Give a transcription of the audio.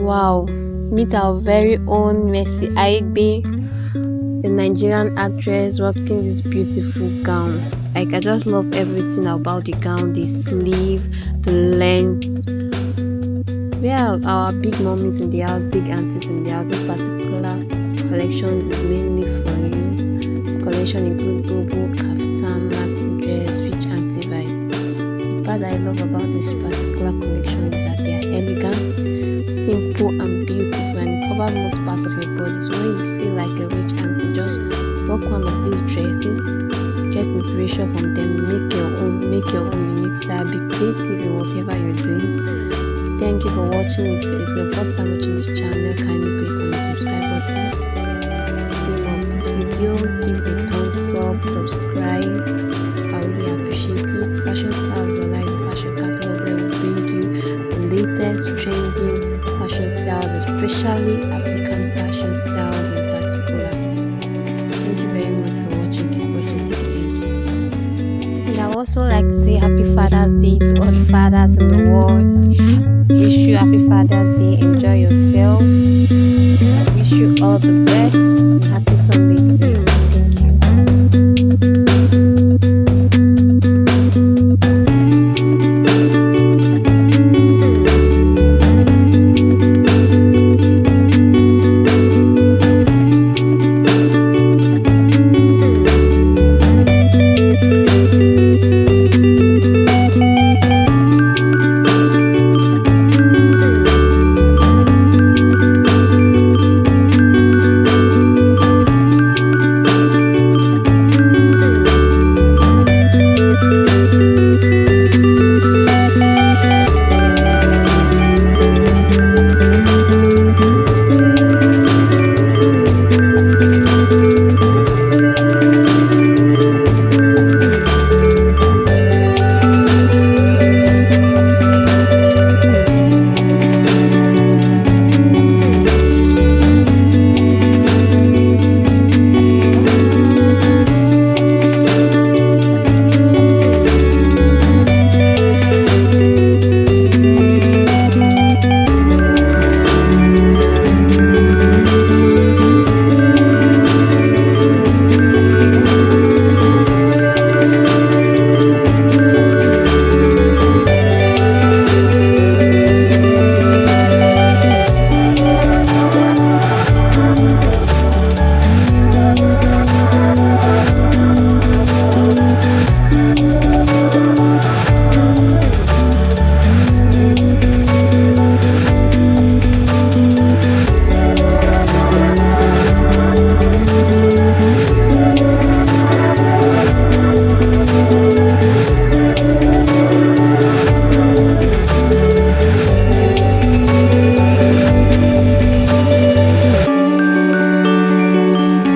Wow, meet our very own Mercy Aigbe, the Nigerian actress rocking this beautiful gown. Like I just love everything about the gown, the sleeve, the length. We are our big mommies in the house, big aunties in the house. This particular collection is mainly for you. This collection includes bobo, part I love about this particular collection is that they are elegant, simple, and beautiful, and cover most parts of your body. So when you feel like a rich auntie, just rock one of these dresses, get inspiration from them, make your own, make your own unique style, be creative in whatever you're doing Thank you for watching. If it's your first time watching this channel, kindly click on the subscribe button to see more of this video. Latest trending fashion styles, especially African fashion styles in particular. Thank you very much for watching. Keep watching to the end. And I also like to say Happy Father's Day to all fathers in the world wish you happy father's day enjoy yourself I wish you all the best happy